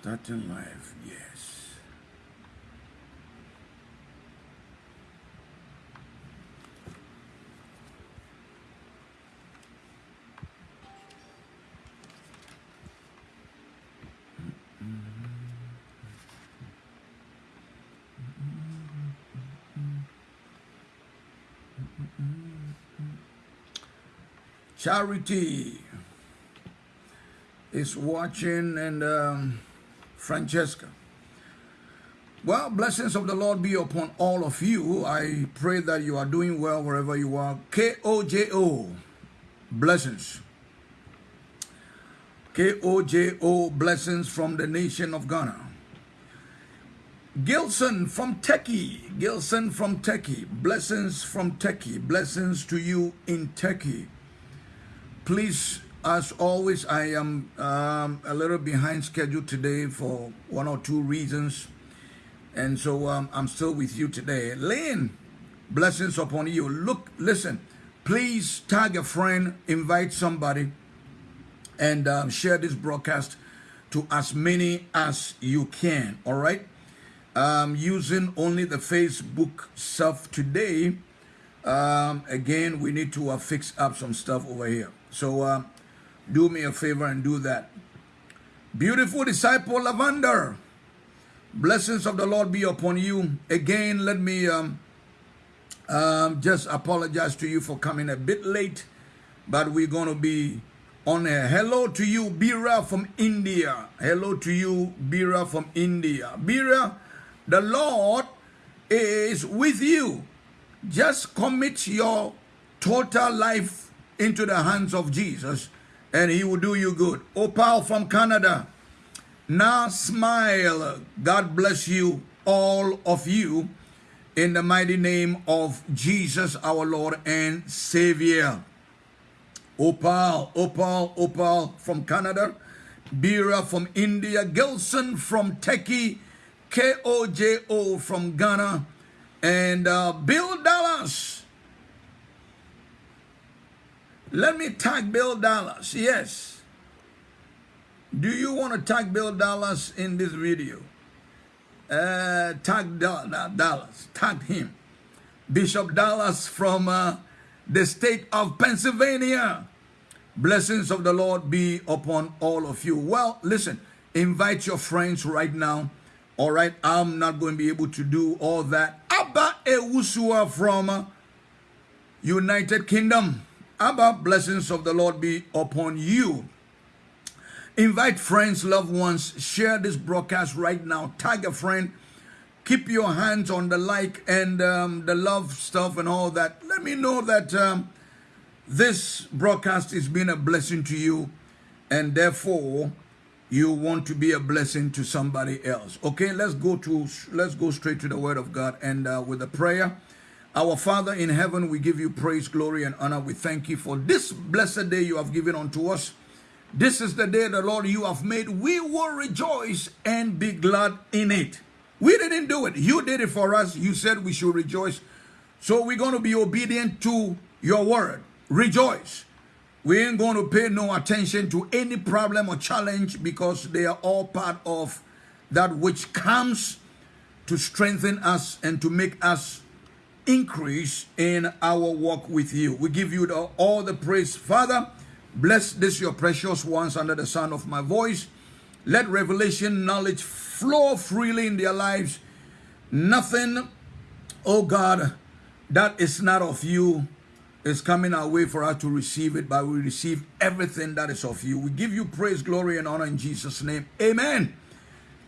Starting life, yes. Charity is watching and um, Francesca. Well, blessings of the Lord be upon all of you. I pray that you are doing well wherever you are. K-O-J-O, blessings. K-O-J-O, blessings from the nation of Ghana. Gilson from Turkey, Gilson from Turkey, blessings from Turkey, blessings to you in Turkey. Please as always, I am um, a little behind schedule today for one or two reasons. And so um, I'm still with you today. Lynn, blessings upon you. Look, listen, please tag a friend, invite somebody, and um, share this broadcast to as many as you can. All right? Um, using only the Facebook stuff today. Um, again, we need to uh, fix up some stuff over here. So, uh, do me a favor and do that. Beautiful disciple Lavender, blessings of the Lord be upon you. Again, let me um, um, just apologize to you for coming a bit late, but we're going to be on air. Hello to you, Bira from India. Hello to you, Bira from India. Bira, the Lord is with you. Just commit your total life into the hands of Jesus and he will do you good. Opal from Canada. Now smile. God bless you, all of you, in the mighty name of Jesus, our Lord and Savior. Opal, Opal, Opal from Canada. Bira from India. Gilson from Turkey. K-O-J-O from Ghana. And uh, Bill Dallas let me tag Bill Dallas. Yes. Do you want to tag Bill Dallas in this video? Uh, tag Dallas. Tag him. Bishop Dallas from uh, the state of Pennsylvania. Blessings of the Lord be upon all of you. Well, listen, invite your friends right now. All right, I'm not going to be able to do all that. Abba Ewusua from uh, United Kingdom. Abba, blessings of the Lord be upon you. Invite friends, loved ones, share this broadcast right now. Tag a friend. Keep your hands on the like and um, the love stuff and all that. Let me know that um, this broadcast is being a blessing to you and therefore you want to be a blessing to somebody else. Okay, let's go to let's go straight to the word of God and uh, with a prayer. Our Father in heaven, we give you praise, glory, and honor. We thank you for this blessed day you have given unto us. This is the day the Lord you have made. We will rejoice and be glad in it. We didn't do it. You did it for us. You said we should rejoice. So we're going to be obedient to your word. Rejoice. We ain't going to pay no attention to any problem or challenge because they are all part of that which comes to strengthen us and to make us increase in our walk with you. We give you the, all the praise. Father, bless this your precious ones under the sound of my voice. Let revelation knowledge flow freely in their lives. Nothing, oh God, that is not of you is coming our way for us to receive it, but we receive everything that is of you. We give you praise, glory, and honor in Jesus' name. Amen.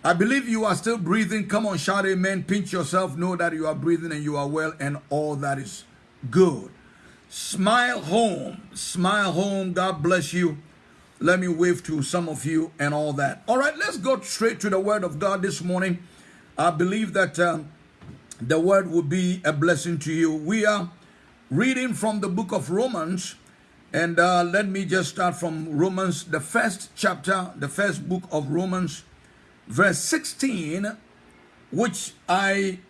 I believe you are still breathing. Come on, shout amen. Pinch yourself. Know that you are breathing and you are well and all that is good. Smile home. Smile home. God bless you. Let me wave to some of you and all that. All right, let's go straight to the word of God this morning. I believe that uh, the word will be a blessing to you. We are reading from the book of Romans. And uh, let me just start from Romans, the first chapter, the first book of Romans verse 16, which I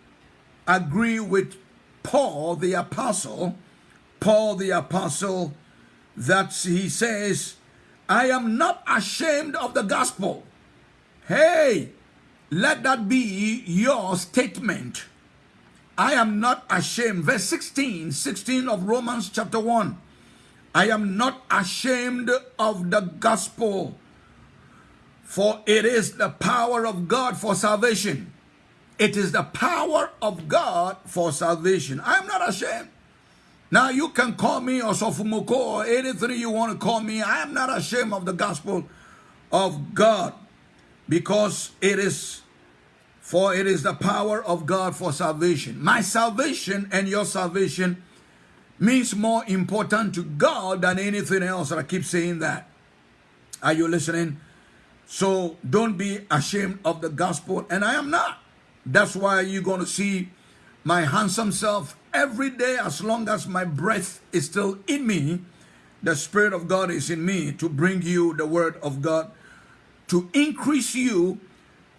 agree with Paul the apostle, Paul the apostle, that he says, I am not ashamed of the gospel. Hey, let that be your statement. I am not ashamed. Verse 16, 16 of Romans chapter 1. I am not ashamed of the gospel, for it is the power of God for salvation. It is the power of God for salvation. I am not ashamed. Now you can call me or Sofumoko or anything you want to call me. I am not ashamed of the gospel of God because it is for it is the power of God for salvation. My salvation and your salvation means more important to God than anything else. I keep saying that. Are you listening? So don't be ashamed of the gospel. And I am not. That's why you're going to see my handsome self every day as long as my breath is still in me. The Spirit of God is in me to bring you the word of God, to increase you,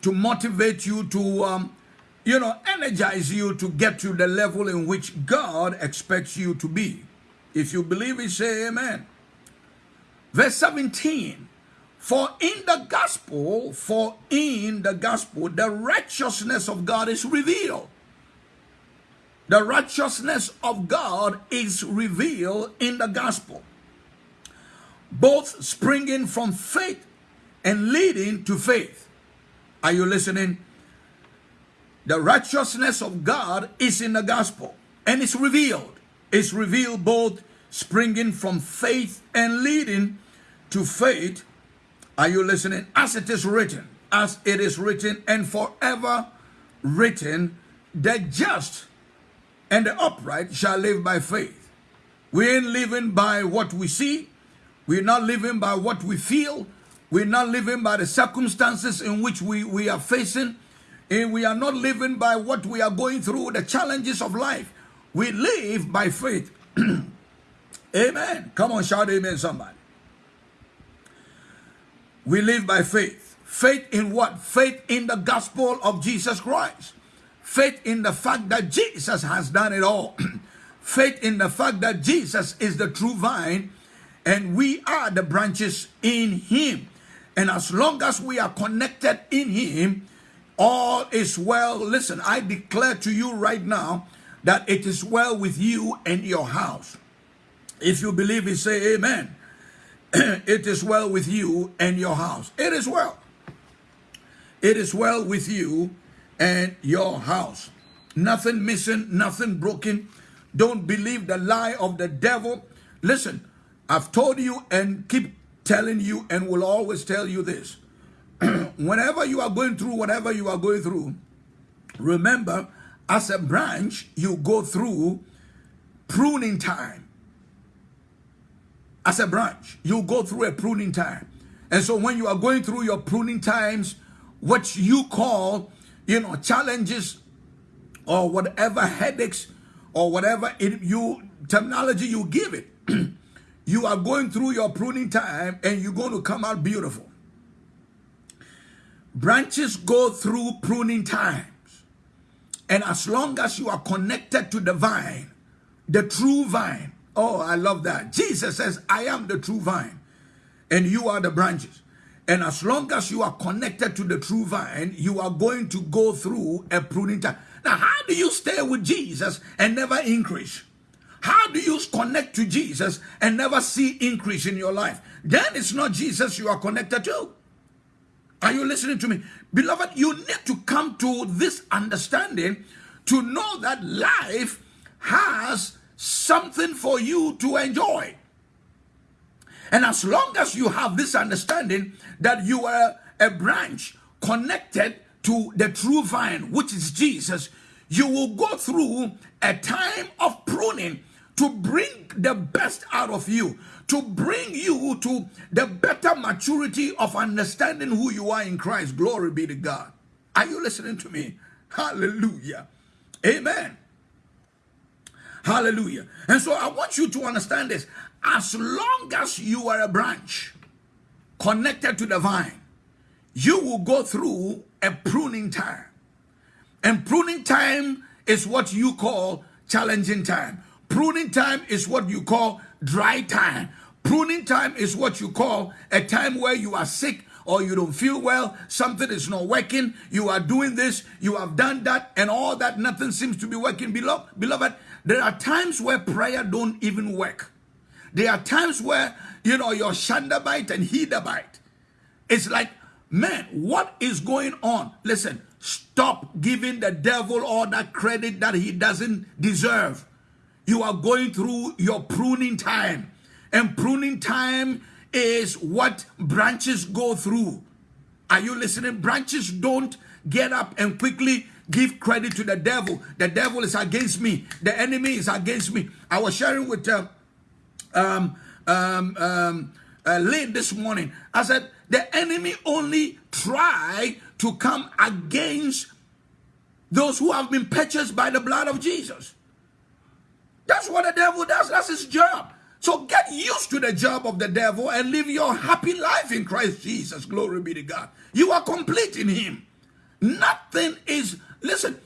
to motivate you, to, um, you know, energize you to get to the level in which God expects you to be. If you believe it, say amen. Verse 17 for in the gospel, for in the gospel, the righteousness of God is revealed. The righteousness of God is revealed in the gospel, both springing from faith and leading to faith. Are you listening? The righteousness of God is in the gospel and it's revealed. It's revealed both springing from faith and leading to faith are you listening? As it is written, as it is written, and forever written, the just and the upright shall live by faith. We ain't living by what we see. We're not living by what we feel. We're not living by the circumstances in which we, we are facing. And we are not living by what we are going through, the challenges of life. We live by faith. amen. Come on, shout amen, somebody. We live by faith. Faith in what? Faith in the gospel of Jesus Christ. Faith in the fact that Jesus has done it all. faith in the fact that Jesus is the true vine and we are the branches in him. And as long as we are connected in him, all is well. Listen, I declare to you right now that it is well with you and your house. If you believe it, say amen. it is well with you and your house. It is well. It is well with you and your house. Nothing missing, nothing broken. Don't believe the lie of the devil. Listen, I've told you and keep telling you and will always tell you this. Whenever you are going through whatever you are going through, remember, as a branch, you go through pruning time as a branch, you go through a pruning time. And so when you are going through your pruning times, what you call, you know, challenges or whatever headaches or whatever it, you terminology you give it, you are going through your pruning time and you're going to come out beautiful. Branches go through pruning times. And as long as you are connected to the vine, the true vine, Oh, I love that. Jesus says, I am the true vine and you are the branches. And as long as you are connected to the true vine, you are going to go through a pruning time. Now, how do you stay with Jesus and never increase? How do you connect to Jesus and never see increase in your life? Then it's not Jesus you are connected to. Are you listening to me? Beloved, you need to come to this understanding to know that life has something for you to enjoy. And as long as you have this understanding that you are a branch connected to the true vine, which is Jesus, you will go through a time of pruning to bring the best out of you, to bring you to the better maturity of understanding who you are in Christ. Glory be to God. Are you listening to me? Hallelujah. Amen. Hallelujah. And so I want you to understand this. As long as you are a branch connected to the vine, you will go through a pruning time. And pruning time is what you call challenging time. Pruning time is what you call dry time. Pruning time is what you call a time where you are sick or you don't feel well, something is not working, you are doing this, you have done that, and all that, nothing seems to be working. Beloved, there are times where prayer don't even work. There are times where, you know, your Shandabite and Hidabite. It's like, man, what is going on? Listen, stop giving the devil all that credit that he doesn't deserve. You are going through your pruning time. And pruning time is what branches go through. Are you listening? Branches don't get up and quickly give credit to the devil. The devil is against me. The enemy is against me. I was sharing with uh, um, um, um, uh, Lynn this morning. I said, the enemy only try to come against those who have been purchased by the blood of Jesus. That's what the devil does. That's his job. So get used to the job of the devil and live your happy life in Christ Jesus. Glory be to God. You are complete in him. Nothing is, listen,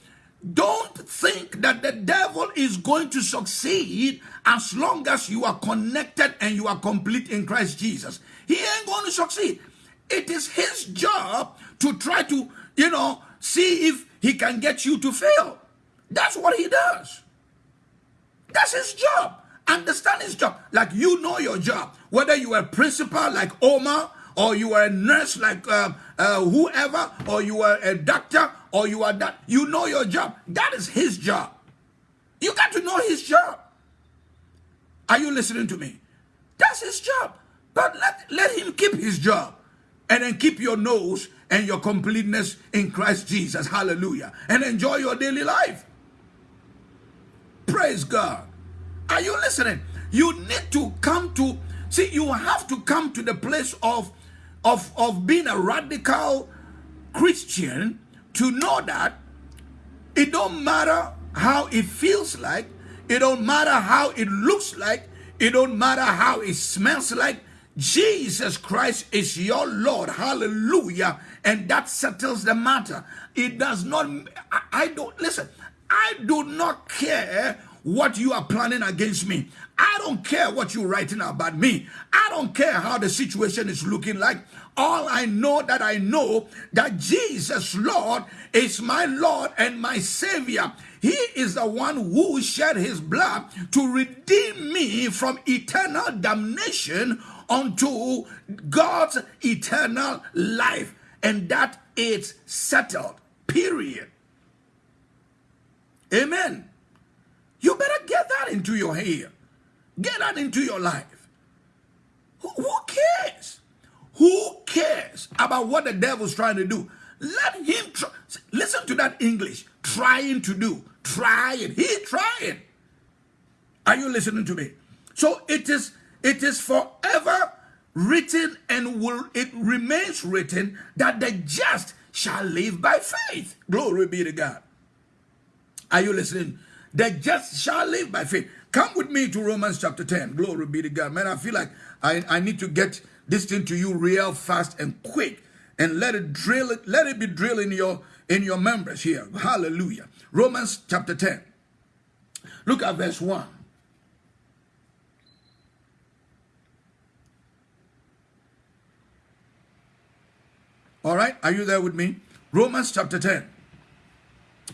don't think that the devil is going to succeed as long as you are connected and you are complete in Christ Jesus. He ain't going to succeed. It is his job to try to, you know, see if he can get you to fail. That's what he does. That's his job. Understand his job. Like you know your job. Whether you are a principal like Omar, or you are a nurse like uh, uh, whoever, or you are a doctor, or you are that. You know your job. That is his job. You got to know his job. Are you listening to me? That's his job. But let, let him keep his job. And then keep your nose and your completeness in Christ Jesus. Hallelujah. And enjoy your daily life. Praise God. Are you listening? You need to come to, see, you have to come to the place of, of, of being a radical Christian to know that it don't matter how it feels like, it don't matter how it looks like, it don't matter how it smells like, Jesus Christ is your Lord. Hallelujah. And that settles the matter. It does not, I, I don't, listen, I do not care what you are planning against me. I don't care what you're writing about me. I don't care how the situation is looking like. All I know that I know that Jesus, Lord, is my Lord and my Savior. He is the one who shed his blood to redeem me from eternal damnation unto God's eternal life. And that is settled. Period. Amen. You better get that into your head. Get that into your life. Who, who cares? Who cares about what the devil's trying to do? Let him try. Listen to that English. Trying to do. Trying. He trying. Are you listening to me? So it is it is forever written and will it remains written that the just shall live by faith. Glory be to God. Are you listening? The just shall live by faith. Come with me to Romans chapter 10. Glory be to God. Man, I feel like I, I need to get this thing to you real fast and quick and let it drill it, let it be drilled in your in your members here. Hallelujah. Romans chapter 10. Look at verse 1. All right, are you there with me? Romans chapter 10.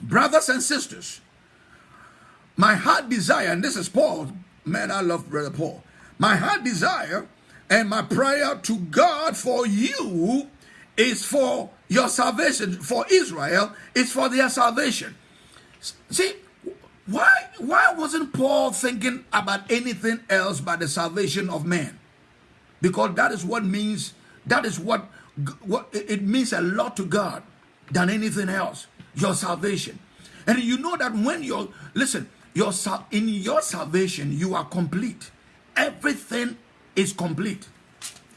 Brothers and sisters, my heart desire, and this is Paul, man, I love Brother Paul. My heart desire and my prayer to God for you is for your salvation, for Israel, is for their salvation. See, why, why wasn't Paul thinking about anything else but the salvation of man? Because that is what means, that is what, what it means a lot to God than anything else, your salvation. And you know that when you're, listen, your, in your salvation, you are complete. Everything is complete.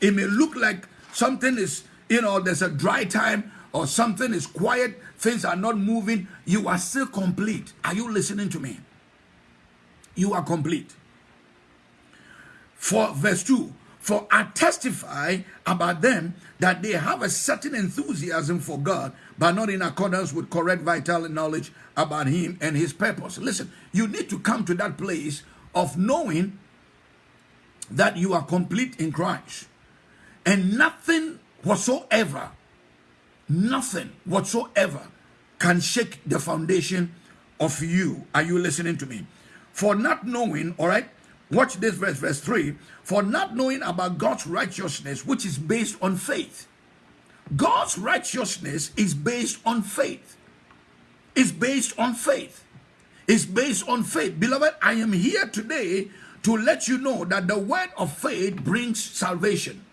It may look like something is, you know, there's a dry time or something is quiet, things are not moving. You are still complete. Are you listening to me? You are complete. For verse 2, for I testify about them that they have a certain enthusiasm for God, but not in accordance with correct vital knowledge about Him and His purpose. Listen, you need to come to that place of knowing that you are complete in Christ. And nothing whatsoever, nothing whatsoever can shake the foundation of you. Are you listening to me? For not knowing, all right, watch this verse, verse 3 for not knowing about God's righteousness, which is based on faith. God's righteousness is based on faith. It's based on faith. It's based on faith. Beloved, I am here today to let you know that the word of faith brings salvation.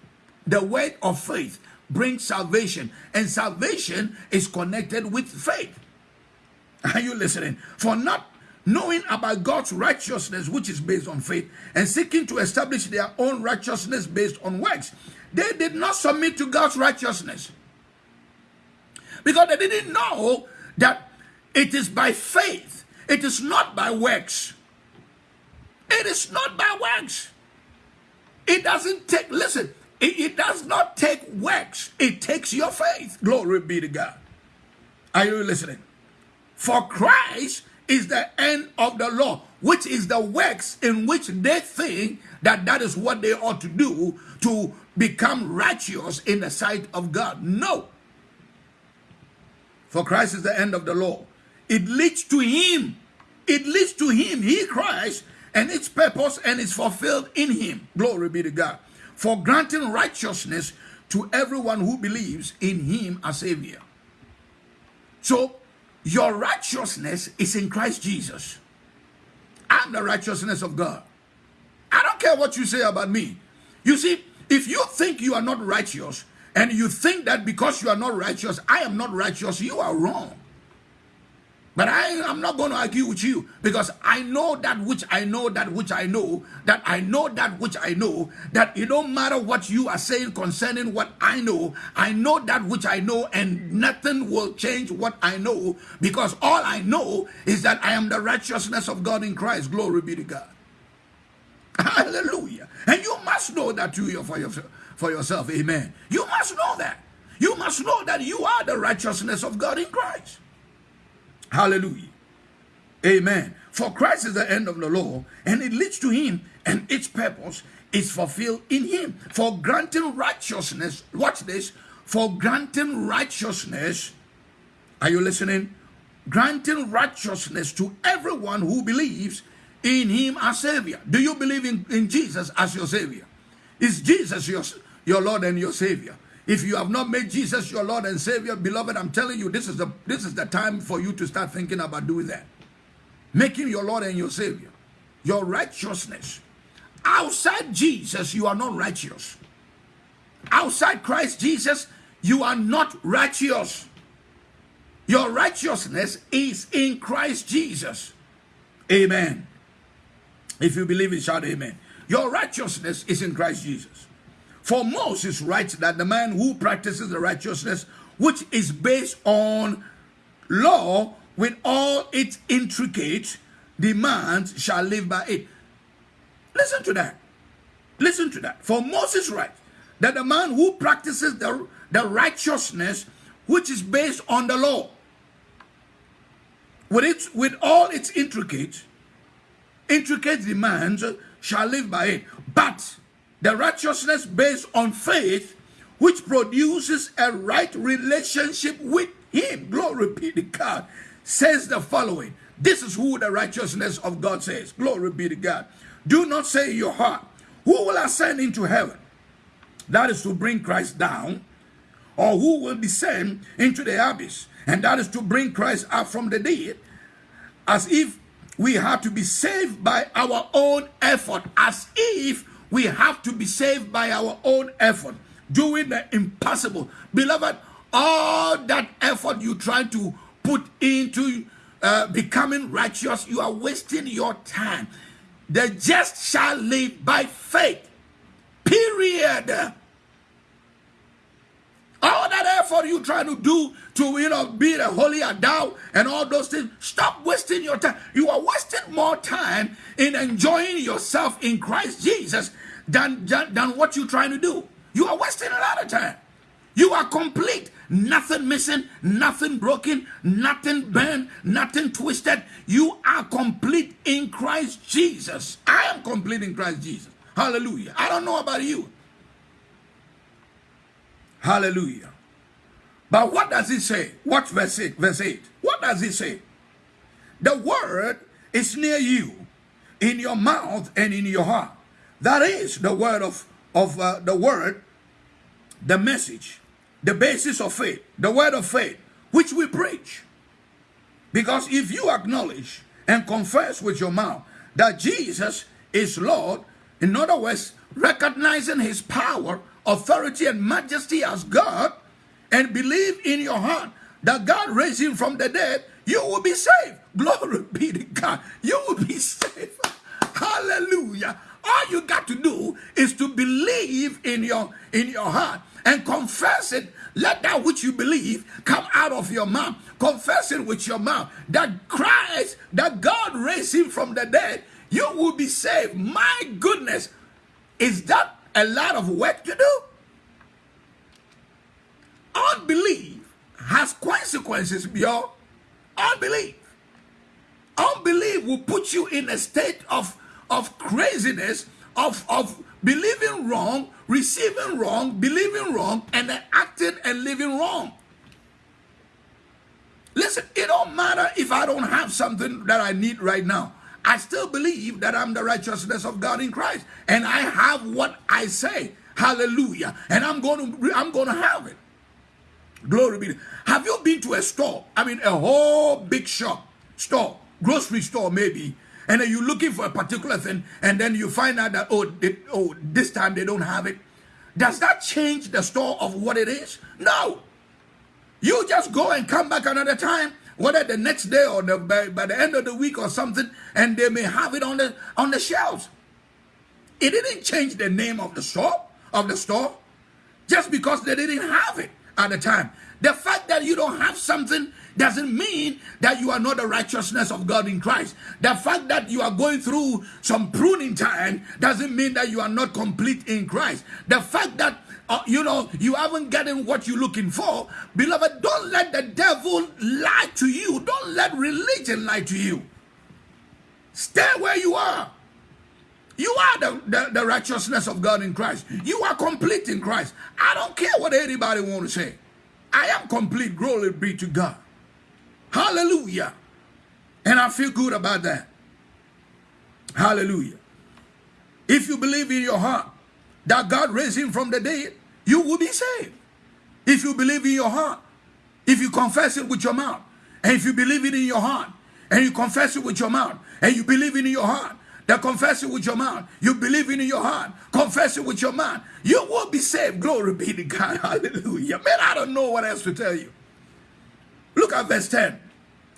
The word of faith brings salvation, and salvation is connected with faith. Are you listening? For not knowing about God's righteousness, which is based on faith, and seeking to establish their own righteousness based on works, they did not submit to God's righteousness. Because they didn't know that it is by faith, it is not by works. It is not by works. It doesn't take, listen, it, it does not take works, it takes your faith. Glory be to God. Are you listening? For Christ is the end of the law, which is the works in which they think that that is what they ought to do to become righteous in the sight of God. No. For Christ is the end of the law. It leads to Him. It leads to Him, He Christ, and its purpose and is fulfilled in Him. Glory be to God. For granting righteousness to everyone who believes in Him as Savior. So, your righteousness is in Christ Jesus. I'm the righteousness of God. I don't care what you say about me. You see, if you think you are not righteous and you think that because you are not righteous, I am not righteous, you are wrong. But I am not going to argue with you because I know that which I know, that which I know, that I know that which I know, that it don't matter what you are saying concerning what I know. I know that which I know, and nothing will change what I know because all I know is that I am the righteousness of God in Christ. Glory be to God. Hallelujah. And you must know that too for yourself, for yourself. Amen. You must know that. You must know that you are the righteousness of God in Christ. Hallelujah. Amen. For Christ is the end of the law, and it leads to him, and its purpose is fulfilled in him. For granting righteousness, watch this, for granting righteousness, are you listening? Granting righteousness to everyone who believes in him as Savior. Do you believe in, in Jesus as your Savior? Is Jesus your, your Lord and your Savior? If you have not made Jesus your Lord and Savior, beloved, I'm telling you, this is the this is the time for you to start thinking about doing that. Make him your Lord and your Savior. Your righteousness. Outside Jesus, you are not righteous. Outside Christ Jesus, you are not righteous. Your righteousness is in Christ Jesus. Amen. If you believe it, shout amen. Your righteousness is in Christ Jesus. For Moses writes that the man who practices the righteousness which is based on law with all its intricate demands shall live by it. Listen to that. Listen to that. For Moses writes that the man who practices the, the righteousness which is based on the law with its with all its intricate intricate demands shall live by it. But the righteousness based on faith, which produces a right relationship with Him, glory be to God, says the following. This is who the righteousness of God says. Glory be to God. Do not say in your heart, Who will ascend into heaven? That is to bring Christ down. Or who will descend into the abyss? And that is to bring Christ up from the dead. As if we had to be saved by our own effort. As if we have to be saved by our own effort, doing the impossible. Beloved, all that effort you try to put into uh, becoming righteous, you are wasting your time. The just shall live by faith. Period. All that effort you try to do to you know be the holy adult and all those things, stop wasting your time. You are wasting more time in enjoying yourself in Christ Jesus than, than, than what you're trying to do. You are wasting a lot of time. You are complete. Nothing missing, nothing broken, nothing burned, nothing twisted. You are complete in Christ Jesus. I am complete in Christ Jesus. Hallelujah. I don't know about you. Hallelujah. But what does it say? What verse 8? Verse 8. What does it say? The word is near you, in your mouth and in your heart. That is the word of, of uh, the word, the message, the basis of faith, the word of faith, which we preach. Because if you acknowledge and confess with your mouth that Jesus is Lord, in other words, recognizing his power, authority, and majesty as God, and believe in your heart that God raised him from the dead, you will be saved. Glory be to God. You will be saved. Hallelujah. All you got to do is to believe in your in your heart and confess it. Let that which you believe come out of your mouth. Confess it with your mouth that Christ, that God raised him from the dead. You will be saved. My goodness, is that a lot of work to do? Unbelief has consequences, y'all. Unbelief. Unbelief will put you in a state of, of craziness, of, of believing wrong, receiving wrong, believing wrong, and then acting and living wrong. Listen, it don't matter if I don't have something that I need right now. I still believe that I'm the righteousness of God in Christ. And I have what I say. Hallelujah. And I'm going to I'm going to have it. Glory be. Have you been to a store? I mean, a whole big shop, store, grocery store maybe, and then you're looking for a particular thing, and then you find out that oh, they, oh, this time they don't have it. Does that change the store of what it is? No. You just go and come back another time, whether the next day or the, by, by the end of the week or something, and they may have it on the on the shelves. It didn't change the name of the store of the store just because they didn't have it at the time. The fact that you don't have something doesn't mean that you are not the righteousness of God in Christ. The fact that you are going through some pruning time doesn't mean that you are not complete in Christ. The fact that uh, you know you haven't gotten what you're looking for, beloved, don't let the devil lie to you. Don't let religion lie to you. Stay where you are. You are the, the, the, righteousness of God in Christ. You are complete in Christ. I don't care what anybody want to say. I am complete. Glory be to God. Hallelujah. And I feel good about that. Hallelujah. If you believe in your heart that God raised him from the dead, you will be saved. If you believe in your heart, if you confess it with your mouth, and if you believe it in your heart, and you confess it with your mouth, and you believe it in your heart, that confess it with your mouth, you believe it in your heart, confess it with your mouth, you will be saved. Glory be to God. Hallelujah. Man, I don't know what else to tell you. Look at verse 10.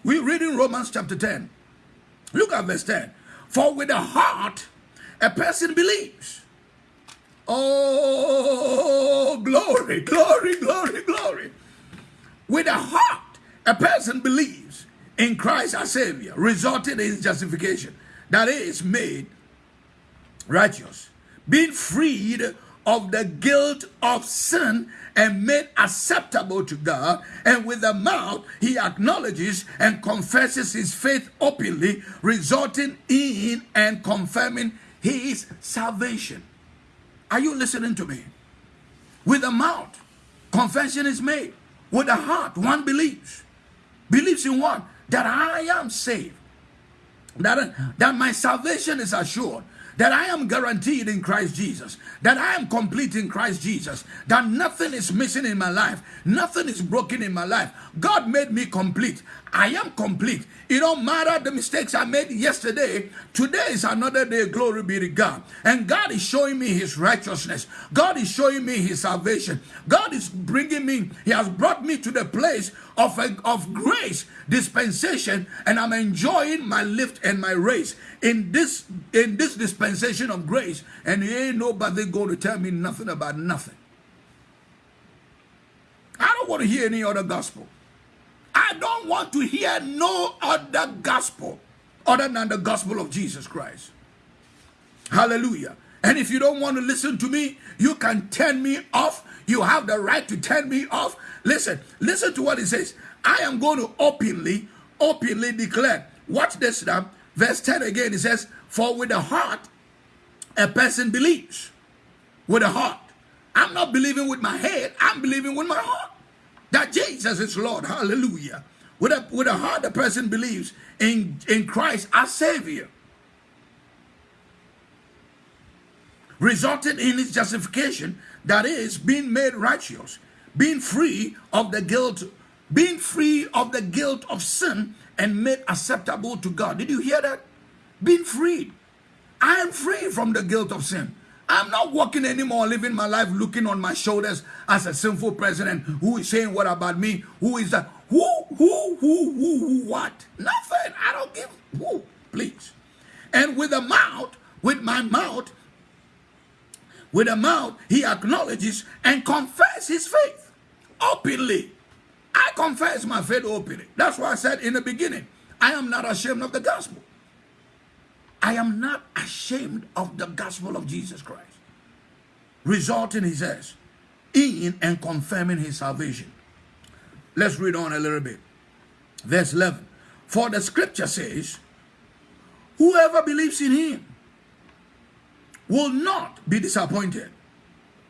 We read in Romans chapter 10. Look at verse 10. For with the heart a person believes. Oh, glory, glory, glory, glory. With the heart a person believes in Christ our Savior, resulting in justification that is made righteous, being freed of the guilt of sin and made acceptable to God. And with the mouth, he acknowledges and confesses his faith openly, resulting in and confirming his salvation. Are you listening to me? With the mouth, confession is made. With the heart, one believes. Believes in what? That I am saved that, that my salvation is assured that I am guaranteed in Christ Jesus, that I am complete in Christ Jesus, that nothing is missing in my life, nothing is broken in my life. God made me complete. I am complete. It don't matter the mistakes I made yesterday. Today is another day. Glory be to God. And God is showing me his righteousness. God is showing me his salvation. God is bringing me, he has brought me to the place of, a, of grace, dispensation, and I'm enjoying my lift and my race in this, in this dispensation of grace. And ain't nobody going to tell me nothing about nothing. I don't want to hear any other gospel. I don't want to hear no other gospel other than the gospel of Jesus Christ. Hallelujah. And if you don't want to listen to me, you can turn me off. You have the right to turn me off. Listen, listen to what it says. I am going to openly, openly declare. Watch this now. Verse 10 again, it says, For with the heart a person believes. With the heart. I'm not believing with my head, I'm believing with my heart. That Jesus is Lord. Hallelujah. With a, with a heart, the person believes in, in Christ as Savior. resulting in his justification, that is, being made righteous, being free of the guilt, being free of the guilt of sin and made acceptable to God. Did you hear that? Being freed. I am free from the guilt of sin. I'm not walking anymore, living my life looking on my shoulders as a sinful president who is saying what about me? Who is that? Who, who, who, who, who, what? Nothing. I don't give who, please. And with the mouth, with my mouth, with the mouth, he acknowledges and confesses his faith openly. I confess my faith openly. That's why I said in the beginning, I am not ashamed of the gospel. I am not ashamed of the gospel of Jesus Christ. Resulting, he says, in and confirming his salvation. Let's read on a little bit. Verse 11. For the scripture says, whoever believes in him will not be disappointed.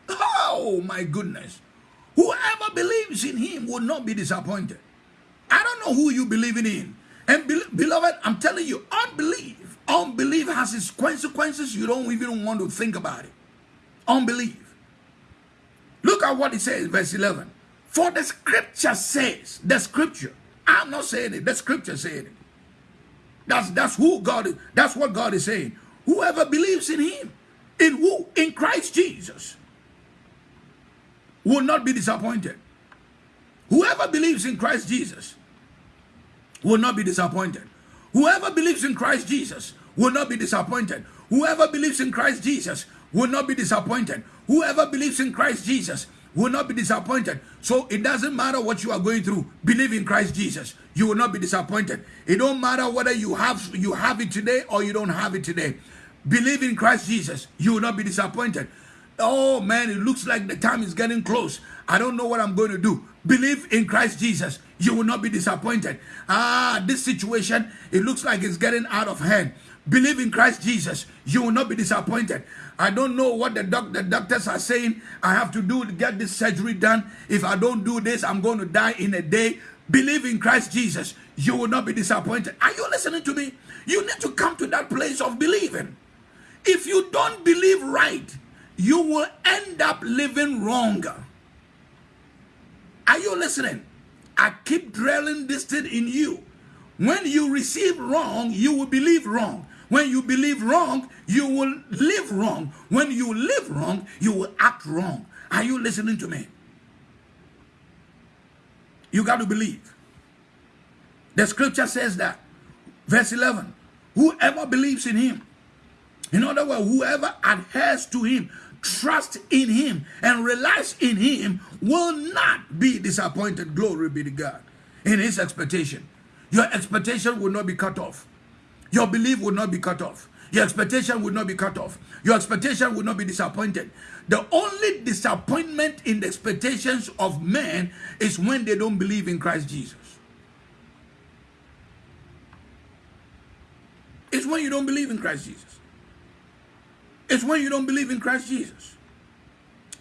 Oh my goodness. Whoever believes in him will not be disappointed. I don't know who you believe in. And be beloved, I'm telling you, unbelief Unbelief has its consequences. You don't even want to think about it. Unbelief. Look at what it says, verse 11. For the scripture says, the scripture. I'm not saying it. The scripture said it. That's, that's who God is. That's what God is saying. Whoever believes in him, in who? In Christ Jesus, will not be disappointed. Whoever believes in Christ Jesus will not be disappointed. Whoever believes in Christ Jesus will not be disappointed. Whoever believes in Christ Jesus will not be disappointed. Whoever believes in Christ Jesus will not be disappointed. So it doesn't matter what you are going through. Believe in Christ Jesus. You will not be disappointed. It don't matter whether you have you have it today or you don't have it today. Believe in Christ Jesus. You will not be disappointed. Oh man, it looks like the time is getting close. I don't know what I'm going to do. Believe in Christ Jesus. You will not be disappointed. Ah, this situation, it looks like it's getting out of hand. Believe in Christ Jesus. You will not be disappointed. I don't know what the, doc the doctors are saying. I have to do to get this surgery done. If I don't do this, I'm going to die in a day. Believe in Christ Jesus. You will not be disappointed. Are you listening to me? You need to come to that place of believing. If you don't believe right, you will end up living wrong. Are you listening? I keep drilling this thing in you. When you receive wrong, you will believe wrong. When you believe wrong, you will live wrong. When you live wrong, you will act wrong. Are you listening to me? You got to believe. The scripture says that. Verse 11. Whoever believes in him, in other words, whoever adheres to him, trust in him and relies in him will not be disappointed. Glory be to God. In his expectation. Your expectation will not be cut off. Your belief will not be cut off. Your expectation will not be cut off. Your expectation will not be disappointed. The only disappointment in the expectations of men is when they don't believe in Christ Jesus. It's when you don't believe in Christ Jesus. It's when you don't believe in Christ Jesus.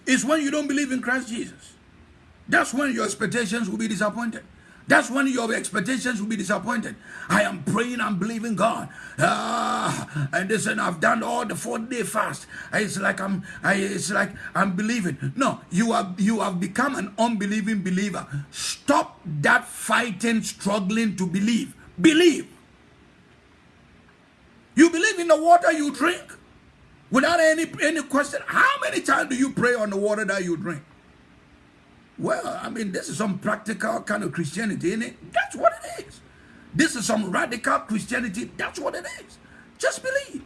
It's when you don't believe in Christ Jesus. That's when your expectations will be disappointed. That's when your expectations will be disappointed. I am praying I'm believing God. Ah, and listen, I've done all the 40 day fast. It's like I'm I, it's like I'm believing. No, you have you have become an unbelieving believer. Stop that fighting, struggling to believe. Believe. You believe in the water you drink without any any question. How many times do you pray on the water that you drink? Well, I mean, this is some practical kind of Christianity, isn't it? That's what it is. This is some radical Christianity. That's what it is. Just believe.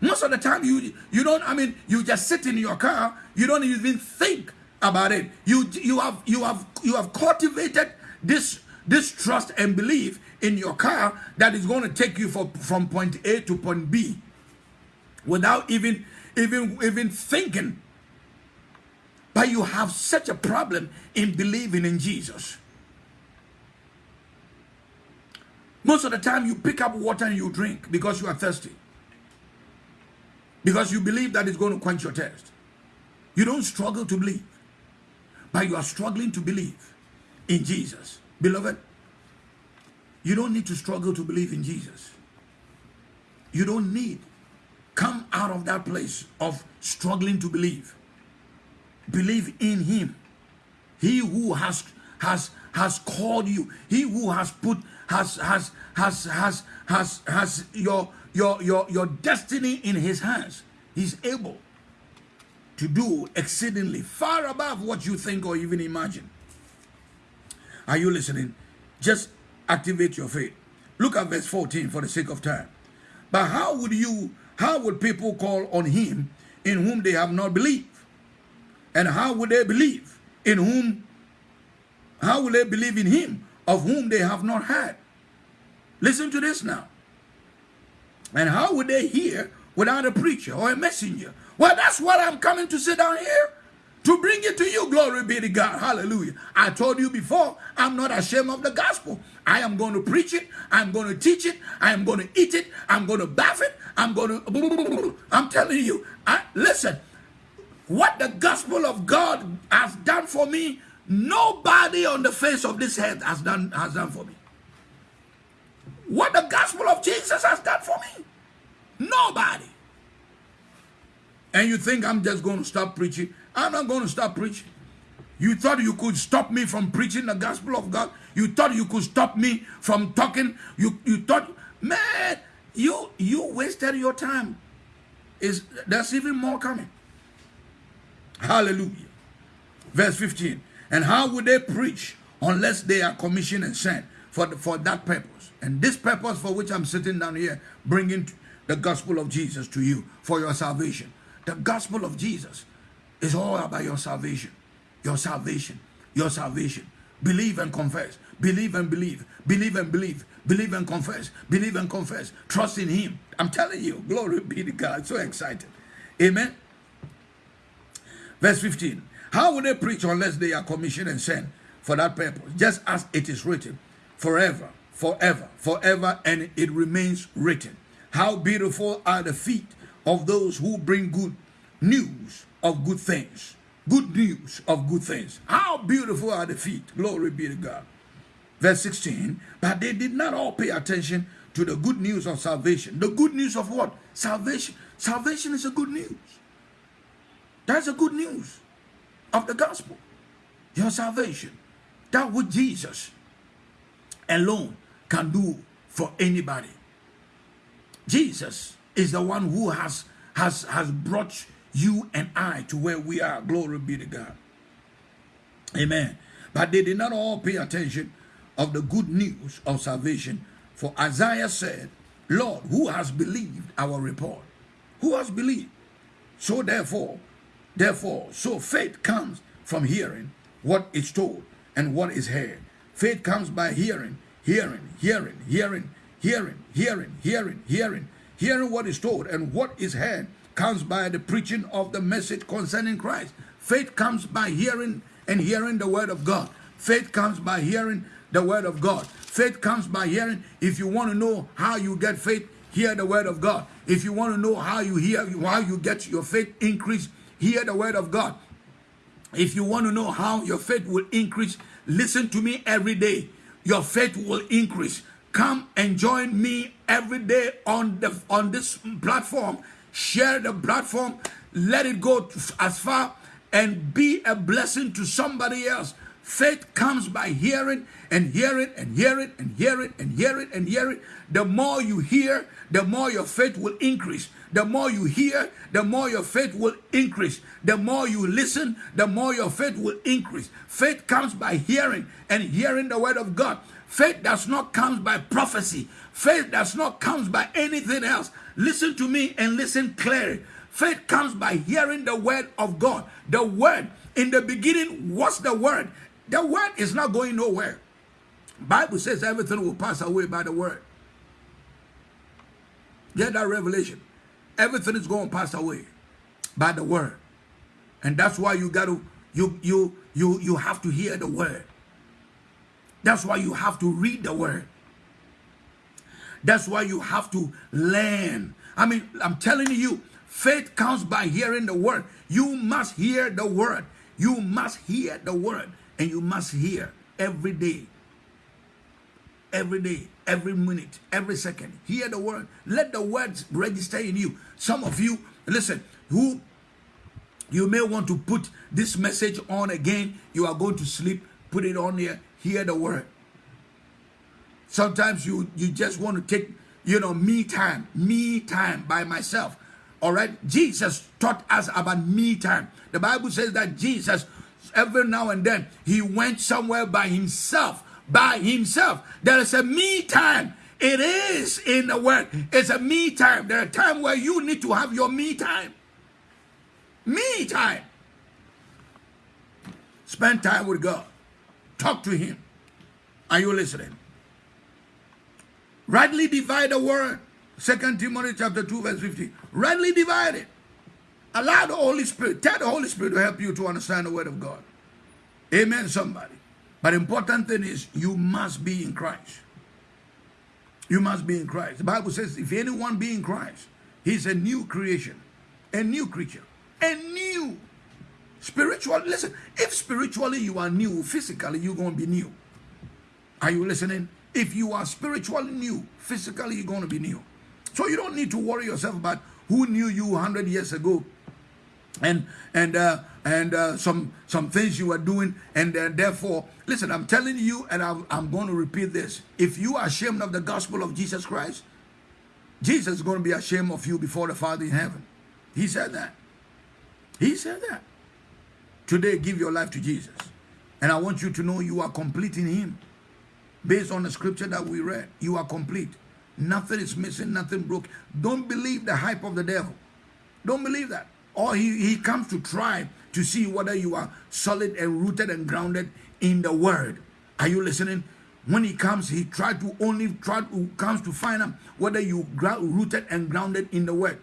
Most of the time, you you don't. I mean, you just sit in your car. You don't even think about it. You you have you have you have cultivated this this trust and belief in your car that is going to take you for, from point A to point B without even even even thinking but you have such a problem in believing in jesus most of the time you pick up water and you drink because you are thirsty because you believe that it's going to quench your thirst You don't struggle to believe, but you are struggling to believe in Jesus. Beloved, you don't need to struggle to believe in Jesus. You don't need. Come out of that place of struggling to believe. Believe in him. He who has has has called you. He who has put has has has has has has your your your your destiny in his hands. He's able to do exceedingly far above what you think or even imagine. Are you listening? Just activate your faith. Look at verse 14 for the sake of time. But how would you, how would people call on him in whom they have not believed? And how would they believe in whom, how will they believe in him of whom they have not heard? Listen to this now. And how would they hear without a preacher or a messenger? Well, that's what I'm coming to sit down here to bring it to you. Glory be to God. Hallelujah. I told you before, I'm not ashamed of the gospel. I am going to preach it. I'm going to teach it. I am going to eat it. I'm going to bath it. I'm going to. I'm telling you. I, listen, what the gospel of God has done for me, nobody on the face of this earth has done, has done for me. What the gospel of Jesus has done for me, nobody. And you think I'm just going to stop preaching? I'm not going to stop preaching. You thought you could stop me from preaching the gospel of God? You thought you could stop me from talking? You you thought, man, you you wasted your time. Is there's even more coming. Hallelujah. Verse 15. And how would they preach unless they are commissioned and sent for, the, for that purpose? And this purpose for which I'm sitting down here, bringing the gospel of Jesus to you for your salvation. The gospel of Jesus is all about your salvation. Your salvation. Your salvation. Believe and confess. Believe and believe. Believe and believe. Believe and confess. Believe and confess. Trust in him. I'm telling you, glory be to God. So excited. Amen. Verse 15. How will they preach unless they are commissioned and sent for that purpose? Just as it is written, forever, forever, forever, and it remains written. How beautiful are the feet of those who bring good news of good things. Good news of good things. How beautiful are the feet. Glory be to God. Verse 16. But they did not all pay attention to the good news of salvation. The good news of what? Salvation. Salvation is a good news. That's a good news of the gospel. Your salvation. That what Jesus alone can do for anybody. Jesus is the one who has has has brought you and I to where we are. Glory be to God. Amen. But they did not all pay attention of the good news of salvation. For Isaiah said, Lord, who has believed our report? Who has believed? So therefore, therefore, so faith comes from hearing what is told and what is heard. Faith comes by hearing, hearing, hearing, hearing, hearing, hearing, hearing, hearing, hearing what is told and what is heard comes by the preaching of the message concerning Christ. Faith comes by hearing and hearing the word of God. Faith comes by hearing the word of God. Faith comes by hearing. If you want to know how you get faith, hear the word of God. If you want to know how you hear, how you get your faith increase, hear the word of God. If you want to know how your faith will increase, listen to me every day. Your faith will increase. Come and join me every day on the on this platform share the platform, let it go as far and be a blessing to somebody else. Faith comes by hearing and hearing and hearing and hearing and hearing and hearing. The more you hear, the more your faith will increase. The more you hear, the more your faith will increase. The more you listen, the more your faith will increase. Faith comes by hearing and hearing the word of God. Faith does not come by prophecy. Faith does not come by anything else. Listen to me and listen clearly. Faith comes by hearing the word of God. The word in the beginning was the word. The word is not going nowhere. Bible says everything will pass away by the word. Get that revelation. Everything is going to pass away by the word. And that's why you got to you you you you have to hear the word. That's why you have to read the word. That's why you have to learn. I mean, I'm telling you, Faith comes by hearing the word. You must hear the word. You must hear the word. And you must hear every day. Every day, every minute, every second. Hear the word. Let the words register in you. Some of you, listen, who you may want to put this message on again. You are going to sleep. Put it on here. Hear the word. Sometimes you you just want to take you know me time, me time by myself. All right. Jesus taught us about me time. The Bible says that Jesus every now and then he went somewhere by himself. By himself. There is a me time. It is in the word. It's a me time. There are times where you need to have your me time. Me time. Spend time with God. Talk to Him. Are you listening? Rightly divide the word. Second Timothy chapter 2, verse 15. Rightly divide it. Allow the Holy Spirit, tell the Holy Spirit to help you to understand the word of God. Amen, somebody. But important thing is you must be in Christ. You must be in Christ. The Bible says, if anyone be in Christ, he's a new creation, a new creature a new. Spiritual, listen, if spiritually you are new, physically you're going to be new. Are you listening? If you are spiritually new, physically you're going to be new. So you don't need to worry yourself about who knew you 100 years ago and and uh, and uh, some some things you are doing and uh, therefore listen i'm telling you and I'm, I'm going to repeat this if you are ashamed of the gospel of jesus christ jesus is going to be ashamed of you before the father in heaven he said that he said that. Today, give your life to Jesus. And I want you to know you are complete in Him. Based on the scripture that we read, you are complete. Nothing is missing, nothing broke. Don't believe the hype of the devil. Don't believe that. Or he, he comes to try to see whether you are solid and rooted and grounded in the word. Are you listening? When he comes, he try to only try to comes to find out whether you rooted and grounded in the word.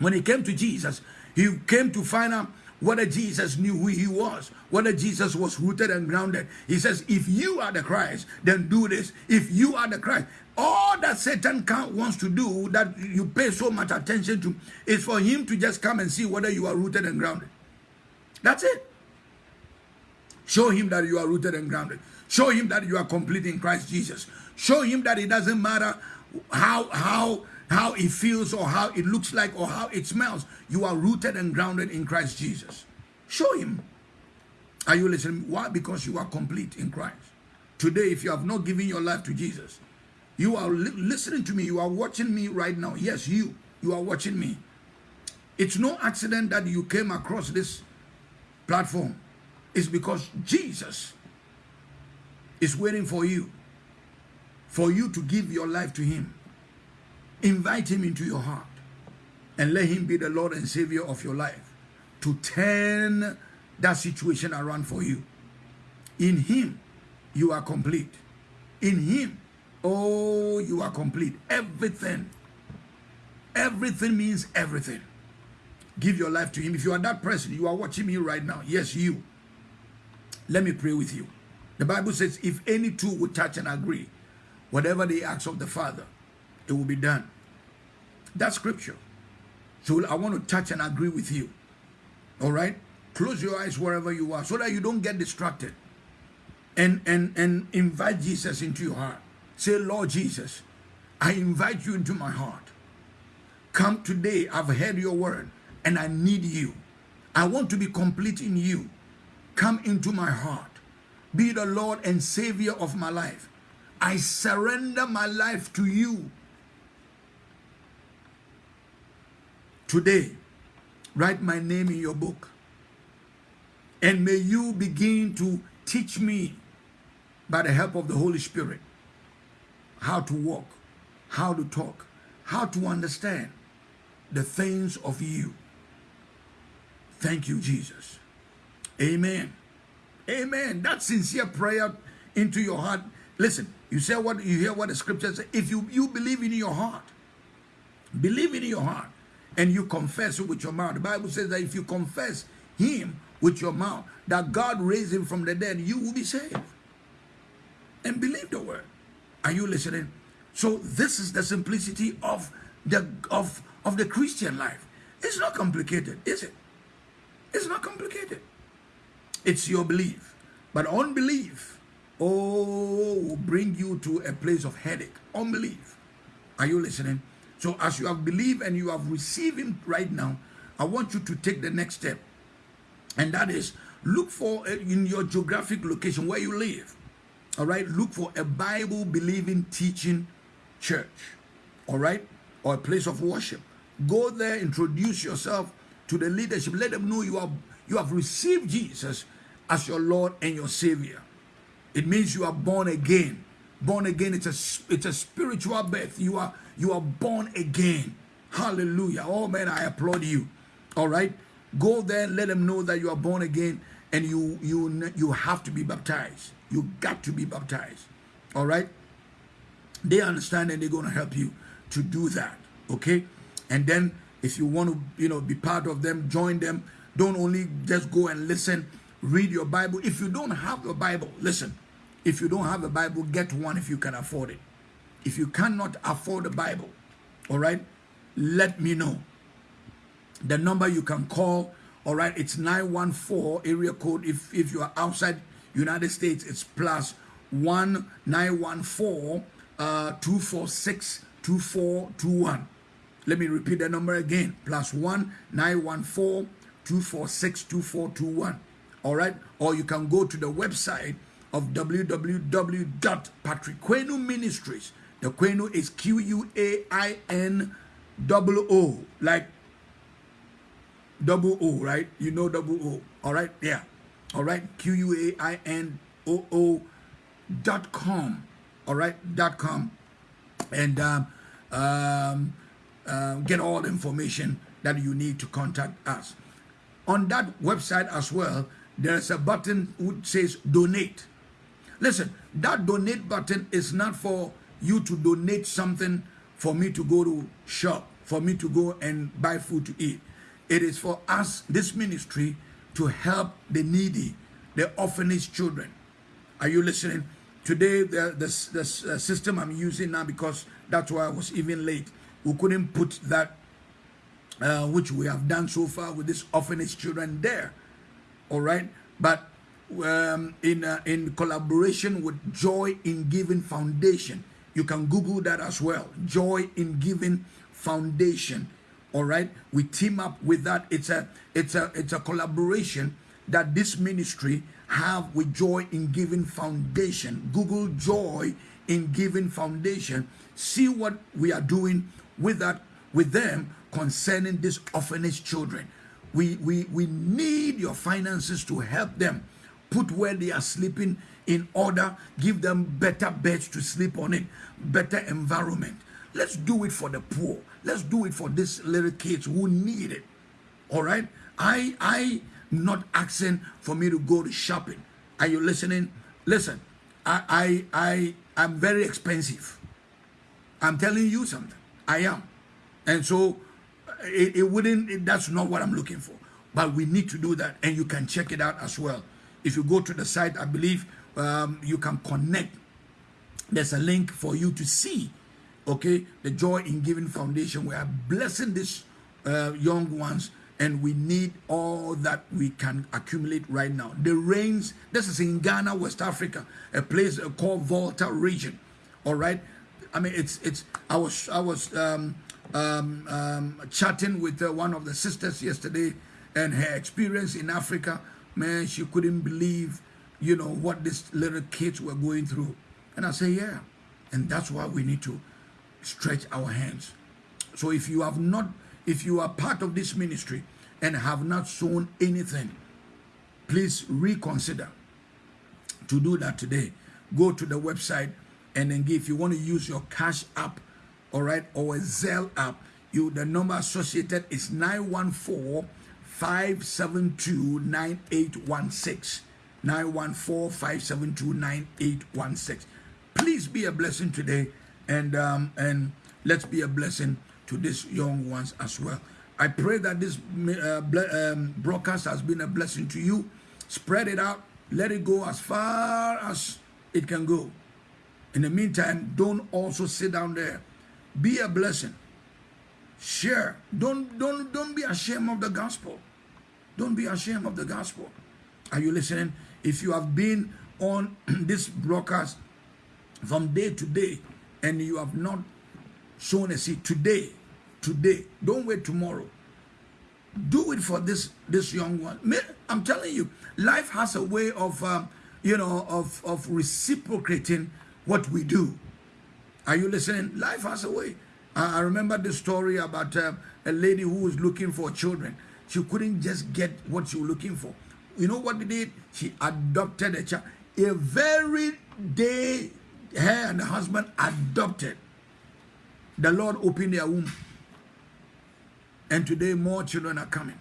When he came to Jesus, he came to find out whether Jesus knew who he was, whether Jesus was rooted and grounded. He says, if you are the Christ, then do this. If you are the Christ, all that Satan wants to do, that you pay so much attention to, is for him to just come and see whether you are rooted and grounded. That's it. Show him that you are rooted and grounded. Show him that you are complete in Christ Jesus. Show him that it doesn't matter how how how it feels or how it looks like or how it smells. You are rooted and grounded in Christ Jesus. Show him. Are you listening? Why? Because you are complete in Christ. Today, if you have not given your life to Jesus, you are li listening to me. You are watching me right now. Yes, you. You are watching me. It's no accident that you came across this platform. It's because Jesus is waiting for you. For you to give your life to him. Invite him into your heart and let him be the Lord and Savior of your life to turn that situation around for you. In him, you are complete. In him, oh, you are complete. Everything. Everything means everything. Give your life to him. If you are that person, you are watching me right now. Yes, you. Let me pray with you. The Bible says, if any two would touch and agree, whatever they ask of the Father, it will be done. That's scripture. So I want to touch and agree with you. All right? Close your eyes wherever you are so that you don't get distracted. And, and, and invite Jesus into your heart. Say, Lord Jesus, I invite you into my heart. Come today, I've heard your word and I need you. I want to be complete in you. Come into my heart. Be the Lord and Savior of my life. I surrender my life to you. Today, write my name in your book. And may you begin to teach me by the help of the Holy Spirit how to walk, how to talk, how to understand the things of you. Thank you, Jesus. Amen. Amen. That sincere prayer into your heart. Listen, you say what you hear what the scripture says. If you, you believe in your heart, believe in your heart and you confess it with your mouth. The Bible says that if you confess him with your mouth, that God raised him from the dead, you will be saved. And believe the word. Are you listening? So this is the simplicity of the of, of the Christian life. It's not complicated, is it? It's not complicated. It's your belief. But unbelief, oh, will bring you to a place of headache. Unbelief. Are you listening? So as you have believed and you have received him right now, I want you to take the next step. And that is look for uh, in your geographic location where you live. All right, look for a Bible believing teaching church. All right, or a place of worship. Go there, introduce yourself to the leadership. Let them know you have you have received Jesus as your Lord and your Savior. It means you are born again. Born again, it's a it's a spiritual birth. You are you are born again. Hallelujah. Oh man, I applaud you. All right. Go there, let them know that you are born again and you you you have to be baptized. You got to be baptized. All right. They understand and they're going to help you to do that. Okay. And then if you want to, you know, be part of them, join them. Don't only just go and listen, read your Bible. If you don't have your Bible, listen. If you don't have a Bible, get one if you can afford it. If you cannot afford a Bible, all right, let me know. The number you can call, all right, it's 914 area code. If, if you are outside United States, it's plus 1914 uh, 246 2421. Let me repeat the number again. Plus 1 914 246 2421. All right. Or you can go to the website of www.patrick Ministries. The Quainoo is Q U A I N double O, like double O, right? You know double O. All right. Yeah. All right. Q U A I N O O dot com. All right. Dot com. And um, um, uh, get all the information that you need to contact us. On that website as well, there's a button which says donate. Listen, that donate button is not for you to donate something for me to go to shop, for me to go and buy food to eat. It is for us, this ministry, to help the needy, the orphanage children. Are you listening? Today, the, the, the system I'm using now, because that's why I was even late, we couldn't put that uh, which we have done so far with this orphanage children there. All right, but um, in uh, in collaboration with Joy in Giving Foundation, you can Google that as well. Joy in Giving Foundation. All right, we team up with that. It's a it's a it's a collaboration that this ministry have with Joy in Giving Foundation. Google Joy in Giving Foundation. See what we are doing with that with them concerning these orphanage children. We, we, we need your finances to help them put where they are sleeping in order, give them better beds to sleep on it, better environment. Let's do it for the poor. Let's do it for these little kids who need it. All right? I I not asking for me to go to shopping. Are you listening? Listen, I I I am very expensive. I'm telling you something. I am. And so it, it wouldn't, it, that's not what I'm looking for. But we need to do that. And you can check it out as well. If you go to the site, I believe um, you can connect. There's a link for you to see, okay, the Joy in Giving Foundation. We are blessing these uh, young ones and we need all that we can accumulate right now. The rains, this is in Ghana, West Africa, a place called Volta region. All right. I mean, it's, it's, I was, I was, um, um, um, chatting with uh, one of the sisters yesterday and her experience in Africa. Man, she couldn't believe, you know, what these little kids were going through. And I say, yeah. And that's why we need to stretch our hands. So if you have not, if you are part of this ministry and have not sown anything, please reconsider to do that today. Go to the website and then give. If you want to use your cash app all right, or a Zelle app, you the number associated is 914 572 9816. 914 572 9816. Please be a blessing today and um, and let's be a blessing to these young ones as well. I pray that this uh, um, broadcast has been a blessing to you. Spread it out. Let it go as far as it can go. In the meantime, don't also sit down there be a blessing. Share. Don't don't don't be ashamed of the gospel. Don't be ashamed of the gospel. Are you listening? If you have been on this broadcast from day to day and you have not sown a seed today, today, don't wait tomorrow. Do it for this this young one. I'm telling you, life has a way of um, you know of of reciprocating what we do. Are you listening? Life has a way. I, I remember the story about uh, a lady who was looking for children. She couldn't just get what she was looking for. You know what they did? She adopted a child. A very day her and the husband adopted. The Lord opened their womb. And today more children are coming.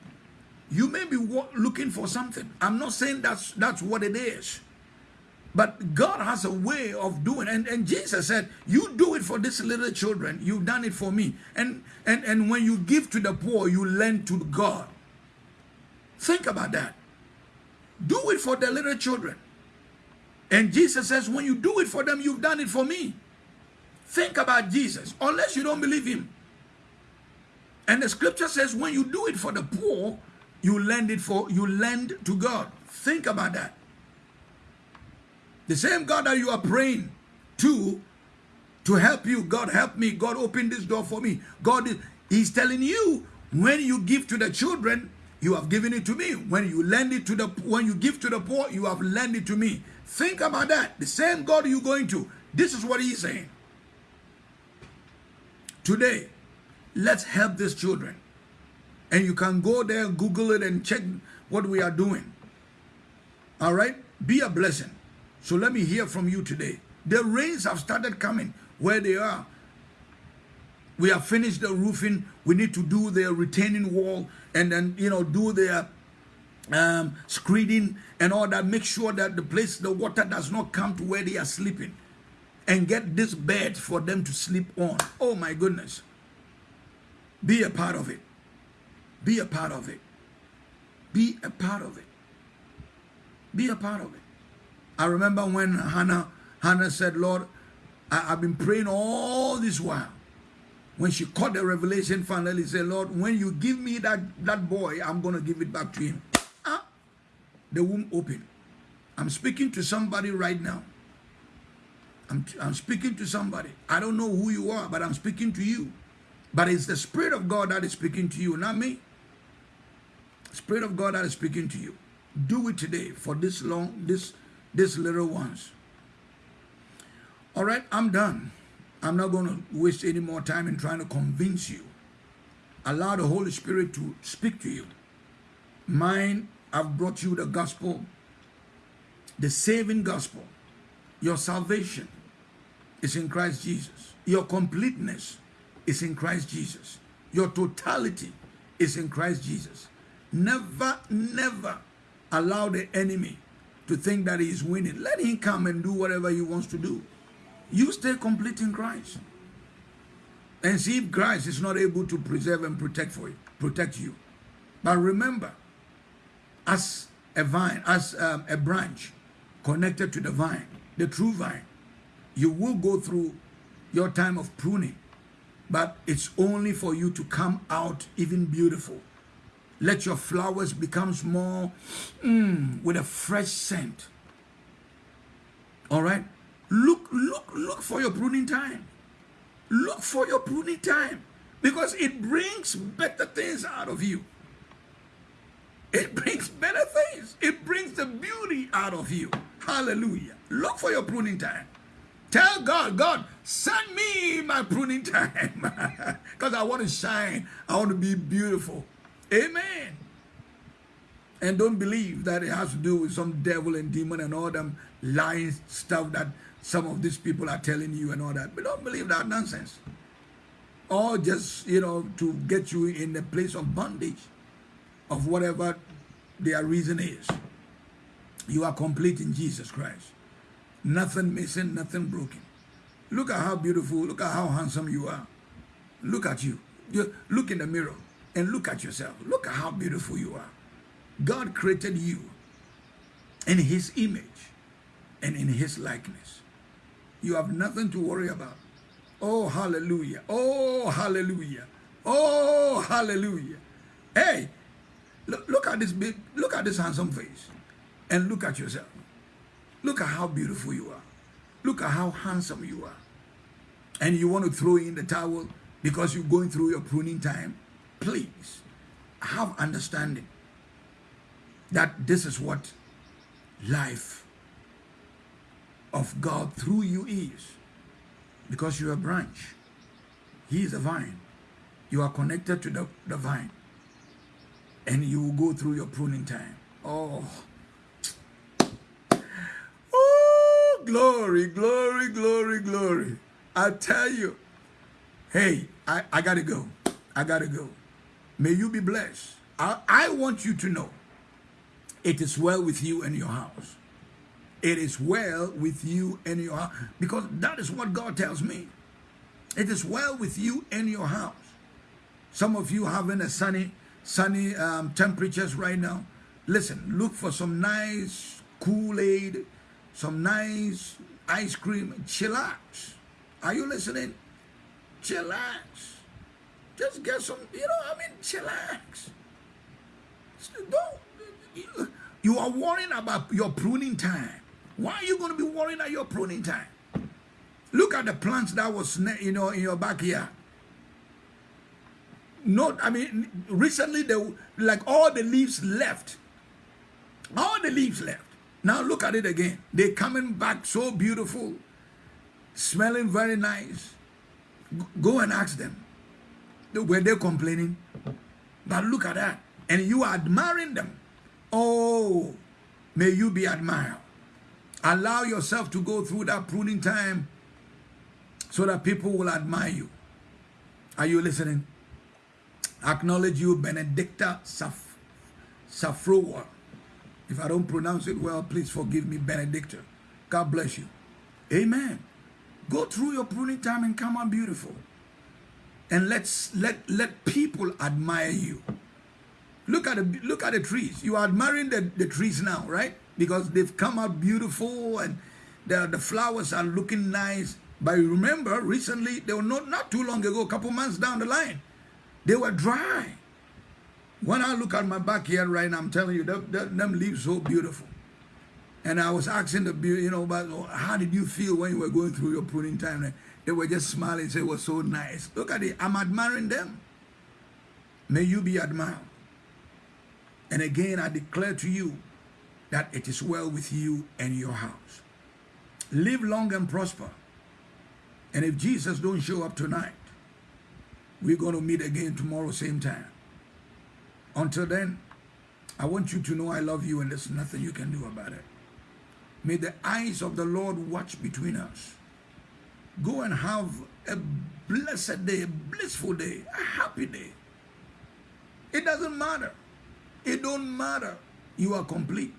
You may be looking for something. I'm not saying that's that's what it is. But God has a way of doing, and, and Jesus said, You do it for these little children, you've done it for me. And, and, and when you give to the poor, you lend to God. Think about that. Do it for the little children. And Jesus says, When you do it for them, you've done it for me. Think about Jesus, unless you don't believe him. And the scripture says, when you do it for the poor, you lend it for you lend to God. Think about that. The same God that you are praying to to help you, God help me, God open this door for me. God is He's telling you when you give to the children, you have given it to me. When you lend it to the when you give to the poor, you have lent it to me. Think about that. The same God you're going to. This is what he's saying. Today, let's help these children. And you can go there, Google it, and check what we are doing. All right? Be a blessing. So let me hear from you today. The rains have started coming where they are. We have finished the roofing. We need to do the retaining wall and then, you know, do the um, screening and all that. Make sure that the place, the water does not come to where they are sleeping. And get this bed for them to sleep on. Oh my goodness. Be a part of it. Be a part of it. Be a part of it. Be a part of it. I remember when Hannah, Hannah said, Lord, I, have been praying all this while. When she caught the revelation, finally said, Lord, when you give me that, that boy, I'm going to give it back to him. Ah, the womb opened. I'm speaking to somebody right now. I'm, I'm speaking to somebody. I don't know who you are, but I'm speaking to you. But it's the Spirit of God that is speaking to you, not me. Spirit of God that is speaking to you. Do it today for this long, this this little ones. All right, I'm done. I'm not going to waste any more time in trying to convince you. Allow the Holy Spirit to speak to you. Mine, I've brought you the gospel, the saving gospel. Your salvation is in Christ Jesus. Your completeness is in Christ Jesus. Your totality is in Christ Jesus. Never, never allow the enemy to think that he is winning. Let him come and do whatever he wants to do. You stay complete in Christ. And see if Christ is not able to preserve and protect for you, protect you. But remember, as a vine, as um, a branch connected to the vine, the true vine, you will go through your time of pruning, but it's only for you to come out even beautiful let your flowers become more mm, with a fresh scent. All right? Look, look, look for your pruning time. Look for your pruning time because it brings better things out of you. It brings better things. It brings the beauty out of you. Hallelujah. Look for your pruning time. Tell God, God, send me my pruning time because I want to shine. I want to be beautiful. Amen. And don't believe that it has to do with some devil and demon and all them lying stuff that some of these people are telling you and all that. But don't believe that nonsense. Or just, you know, to get you in the place of bondage of whatever their reason is. You are complete in Jesus Christ. Nothing missing, nothing broken. Look at how beautiful, look at how handsome you are. Look at you. you look in the mirror and look at yourself. Look at how beautiful you are. God created you in his image and in his likeness. You have nothing to worry about. Oh, hallelujah. Oh, hallelujah. Oh, hallelujah. Hey, look, look at this big, look at this handsome face. And look at yourself. Look at how beautiful you are. Look at how handsome you are. And you want to throw in the towel because you're going through your pruning time. Please have understanding that this is what life of God through you is. Because you're a branch. He is a vine. You are connected to the, the vine. And you will go through your pruning time. Oh. Oh, glory, glory, glory, glory. I tell you, hey, I, I got to go. I got to go. May you be blessed. I, I want you to know it is well with you and your house. It is well with you and your house. Because that is what God tells me. It is well with you and your house. Some of you having a sunny, sunny um, temperatures right now. Listen, look for some nice Kool-Aid, some nice ice cream. Chillax. Are you listening? Chillax. Just get some, you know, I mean, chillax. Don't, you are worrying about your pruning time. Why are you going to be worrying at your pruning time? Look at the plants that was, you know, in your backyard. Not, I mean, recently, they, like all the leaves left. All the leaves left. Now look at it again. They're coming back so beautiful, smelling very nice. Go and ask them. Were they complaining? But look at that. And you are admiring them. Oh, may you be admired. Allow yourself to go through that pruning time so that people will admire you. Are you listening? Acknowledge you, Benedicta Saf Safroa. If I don't pronounce it well, please forgive me, Benedicta. God bless you. Amen. Go through your pruning time and come out beautiful. And let's let let people admire you. Look at the look at the trees. You are admiring the, the trees now, right? Because they've come out beautiful and the, the flowers are looking nice. But remember, recently, they were not, not too long ago, a couple months down the line, they were dry. When I look at my backyard right now, I'm telling you, them, them leaves so beautiful. And I was asking the, you know, but oh, how did you feel when you were going through your pruning time? They were just smiling, say it was so nice. Look at it, I'm admiring them. May you be admired. And again, I declare to you that it is well with you and your house. Live long and prosper. And if Jesus don't show up tonight, we're going to meet again tomorrow, same time. Until then, I want you to know I love you and there's nothing you can do about it. May the eyes of the Lord watch between us. Go and have a blessed day, a blissful day, a happy day. It doesn't matter. It don't matter. You are complete.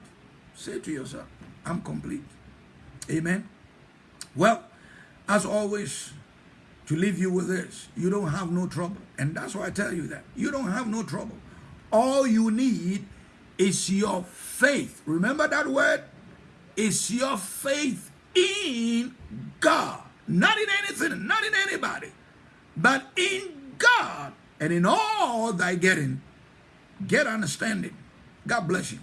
Say to yourself, I'm complete. Amen. Well, as always, to leave you with this, you don't have no trouble. And that's why I tell you that. You don't have no trouble. All you need is your faith. Remember that word? It's your faith in God. Not in anything, not in anybody, but in God. And in all thy getting, get understanding. God bless you.